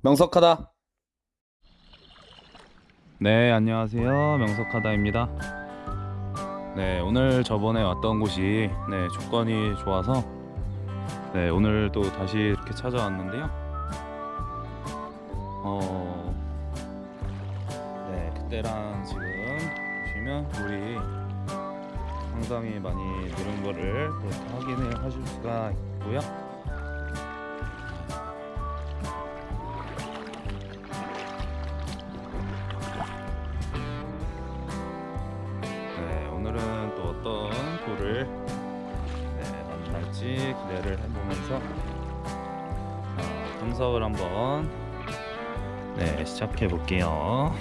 명석하다. 네, 안녕하세요. 명석하다입니다. 네, 오늘 저번에 왔던 곳이 네, 조건이 좋아서 네, 오늘 또 다시 이렇게 찾아왔는데요. 어, 네, 그때랑 지금 보시면 물이 상당히 많이 늘은 거를 네, 확인을 하실 수가 있고요. 기대를 해보면서 자, 분석을 한번 네, 시작해 볼게요.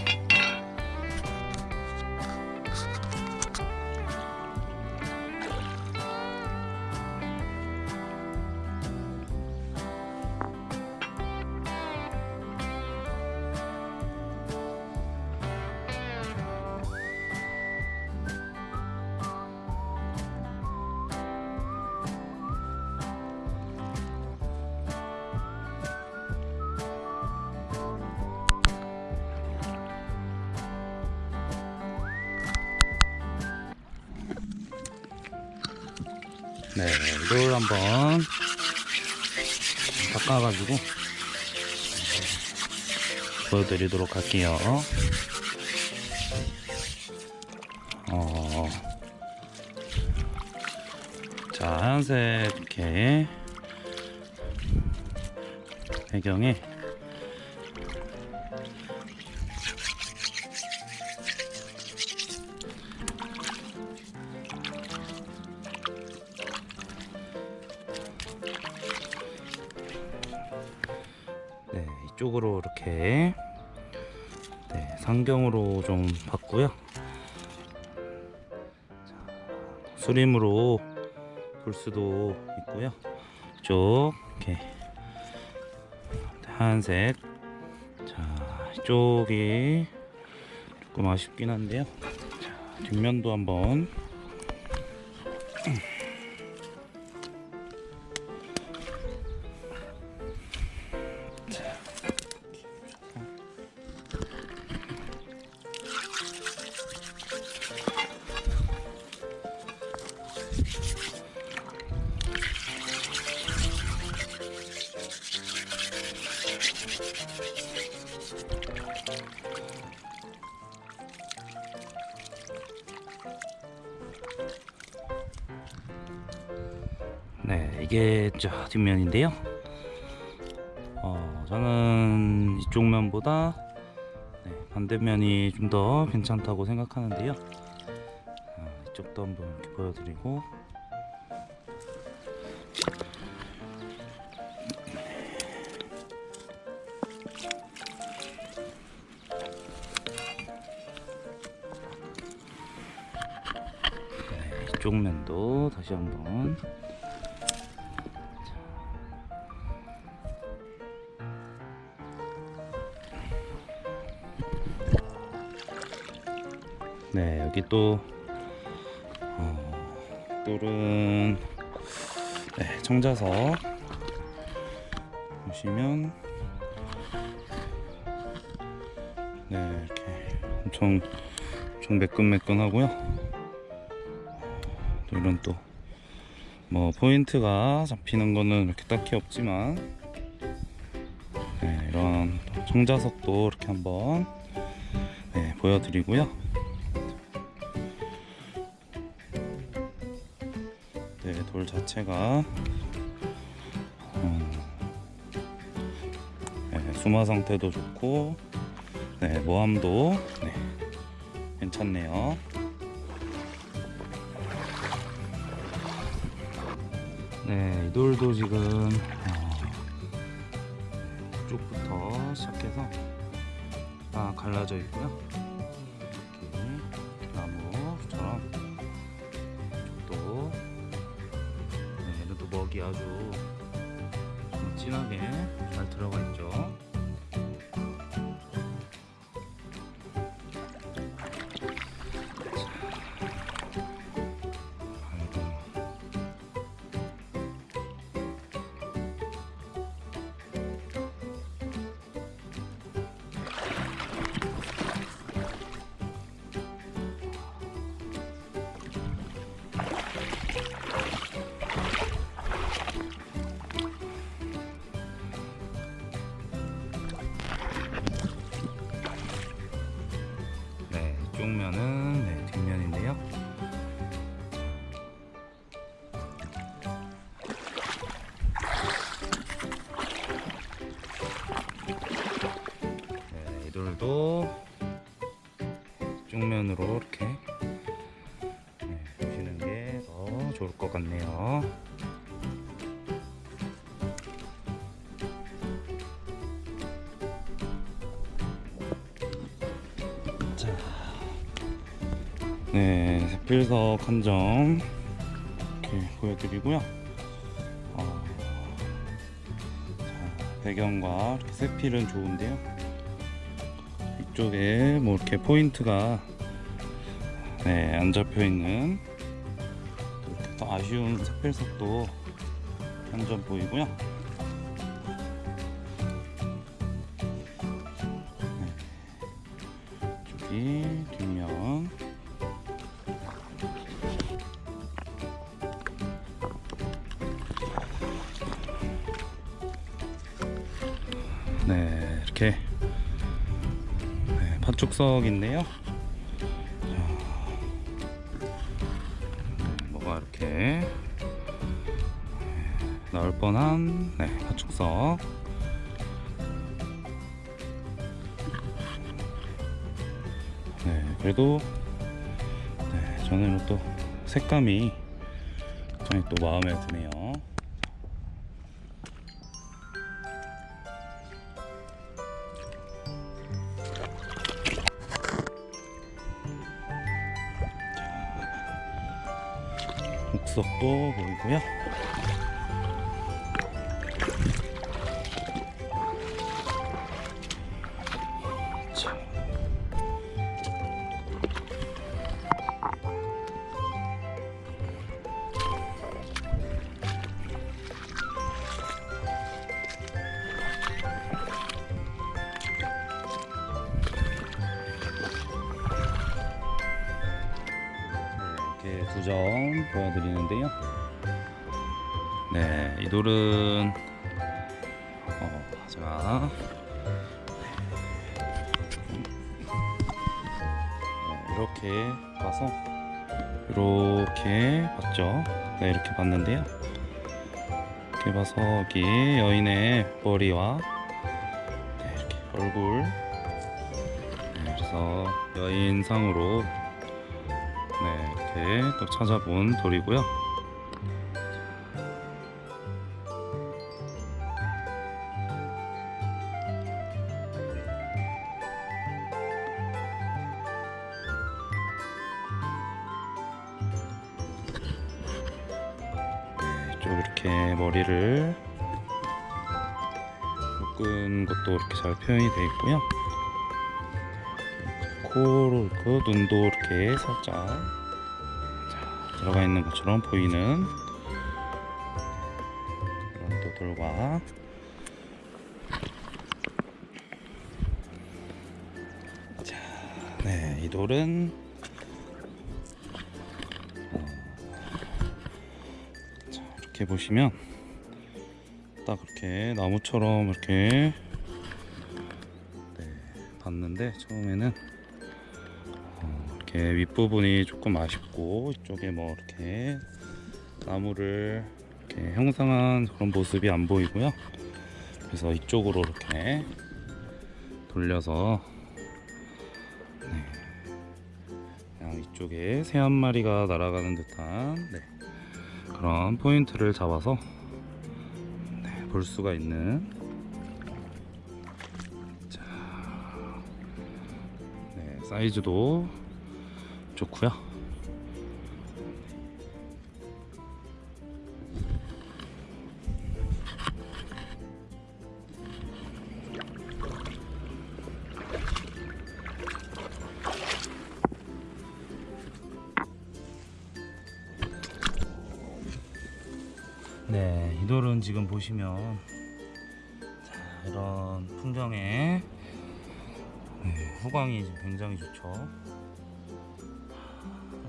네, 이걸 한번 닦아가지고 보여드리도록 할게요. 어, 자, 하얀색 이렇게 배경에 네, 이쪽으로 이렇게 네, 상경으로 좀 봤고요. 자, 수림으로 볼 수도 있고요. 이쪽 이렇게 하얀색. 자, 이쪽이 조금 아쉽긴 한데요. 자, 뒷면도 한번 네, 이게 저 뒷면인데요. 어, 저는 이쪽 면보다 네, 반대면이 좀 더 괜찮다고 생각하는데요. 어, 이쪽도 한번 보여드리고 이쪽 면도 다시 한번. 네 여기 또 어, 똘은 네, 청자석 보시면 네 이렇게 엄청 좀 매끈매끈하고요 또 이런 또 뭐 포인트가 잡히는 거는 이렇게 딱히 없지만 네, 이런 또 청자석도 이렇게 한번 네, 보여드리고요 네, 돌 자체가 음, 네, 수마 상태도 좋고 네, 모함도 네, 괜찮네요. 네, 이 돌도 지금 어, 쪽부터 시작해서 다 갈라져 있고요. 이렇게 나무처럼 또 네, 얘는 또 먹이 아주 좀 진하게 잘 들어가 있죠. 네, 이돌도 이쪽 면으로 이렇게 네, 보시는 게 더 좋을 것 같네요. 자, 네, 세필석 한점 이렇게 보여드리고요. 어, 자, 배경과 이렇게 세필은 좋은데요. 이쪽에 뭐 이렇게 포인트가 네, 안 잡혀 있는 또 아쉬운 세필석도 한 점 보이고요. 여기 뒷면 네 이렇게 네, 파축석인데요 자, 네, 뭐가 이렇게 네, 나올 뻔한 네, 파축석 네, 그래도 네, 저는 또 색감이 굉장히 또 마음에 드네요. 자, 옥석도 보이고요. 보여드리는데요. 네, 이 돌은 어, 제가 네, 이렇게 봐서 이렇게 봤죠. 네, 이렇게 봤는데요. 이렇게 봐서 여기 여인의 머리와 네, 이렇게 얼굴 네, 그래서 여인상으로 네, 이렇게 또 찾아본 돌이고요. 네, 좀 이렇게 머리를 묶은 것도 이렇게 잘 표현이 되어 있고요. 코로 이렇게 눈도 이렇게 살짝. 자, 들어가 있는 것처럼 보이는 그런 또 돌과 자, 네, 이 돌은 어, 자, 이렇게 보시면 딱 이렇게 나무처럼 이렇게 네, 봤는데 처음에는 어, 이렇게 윗부분이 조금 아쉽고 이쪽에 뭐 이렇게 나무를 이렇게 형상한 그런 모습이 안 보이고요. 그래서 이쪽으로 이렇게 돌려서 네, 그냥 이쪽에 새 한 마리가 날아가는 듯한 네, 그런 포인트를 잡아서 네, 볼 수가 있는. 자, 네, 사이즈도 좋고요. 네, 이 돌은 지금 보시면 자, 이런 풍경에 네, 후광이 굉장히 좋죠.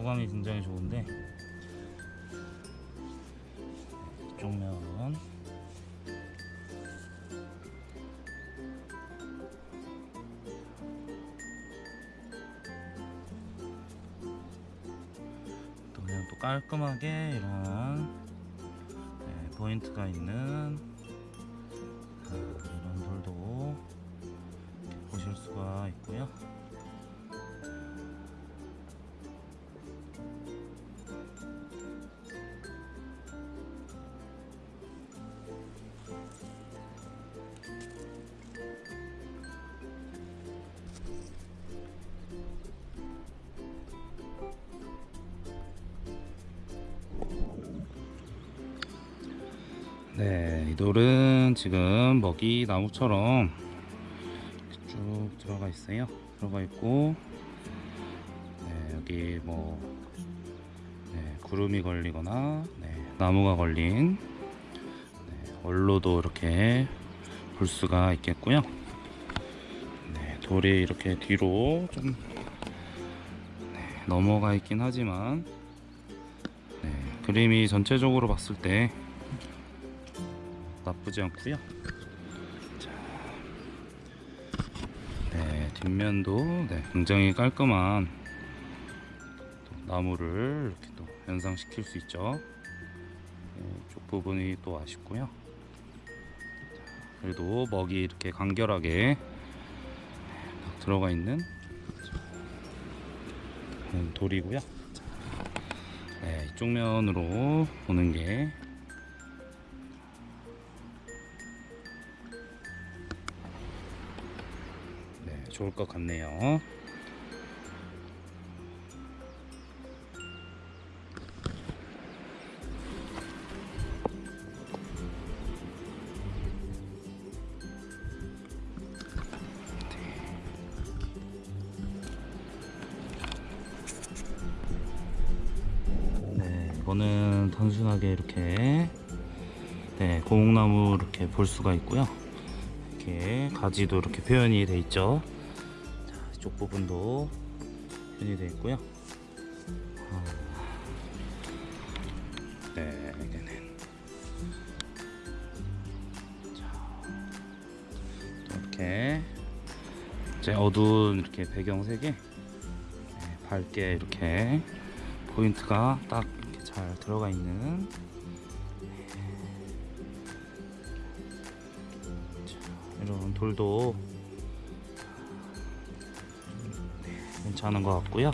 후광이 굉장히 좋은데 이쪽 면 또 그냥 깔끔하게 이런 네, 포인트가 있는 아, 이런 돌도 보실 수가 있고요. 네, 이 돌은 지금 먹이 나무처럼 쭉 들어가 있어요. 들어가 있고, 네, 여기 뭐 네, 구름이 걸리거나 네, 나무가 걸린 네, 얼로도 이렇게 볼 수가 있겠고요. 네, 돌이 이렇게 뒤로 좀 네, 넘어가 있긴 하지만 네, 그림이 전체적으로 봤을 때 나쁘지 않고요. 자, 네 뒷면도 네, 굉장히 깔끔한 또 나무를 이렇게 또 연상시킬 수 있죠. 네, 이쪽 부분이 또 아쉽고요. 자, 그래도 먹이 이렇게 간결하게 딱 들어가 있는 음, 돌이고요. 자, 네, 이쪽 면으로 보는 게 좋을 것 같네요. 네, 이거는 단순하게 이렇게 네, 고목나무 이렇게 볼 수가 있고요. 이렇게 가지도 이렇게 표현이 돼 있죠. 자, 이쪽 부분도 표현이 돼 있고요. 아, 네, 이제 어두운 이렇게 배경색에 네, 밝게 이렇게 포인트가 딱 이렇게 잘 들어가 있는 이런 돌도 괜찮은 것 같고요.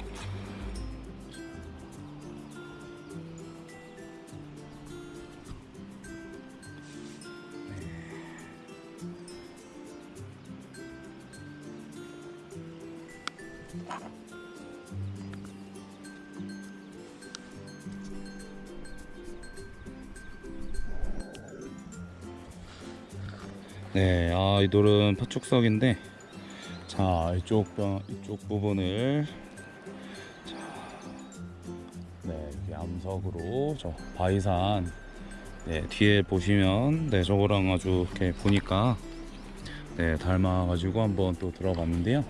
네, 아, 이 돌은 파축석인데, 자, 이쪽, 뼈- 이쪽 부분을, 자, 네, 암석으로, 저, 바위산, 네, 뒤에 보시면, 네, 저거랑 아주 이렇게 보니까, 네, 닮아 가지고 한번 또 들어봤는데요.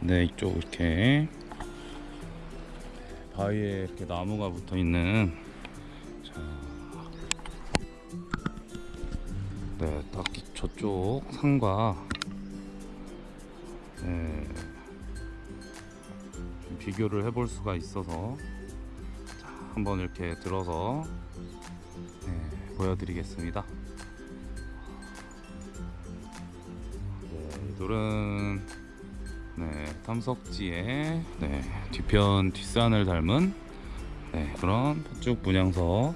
네, 이쪽 이렇게, 바위에 이렇게 나무가 붙어 있는, 자, 네, 딱 이- 저쪽 산과 네, 좀 비교를 해볼 수가 있어서. 자, 한번 이렇게 들어서 네, 보여드리겠습니다. 네, 이 돌은 네, 탐석지의 네, 뒤편 뒷산을 닮은 네, 그런 팥죽 문양석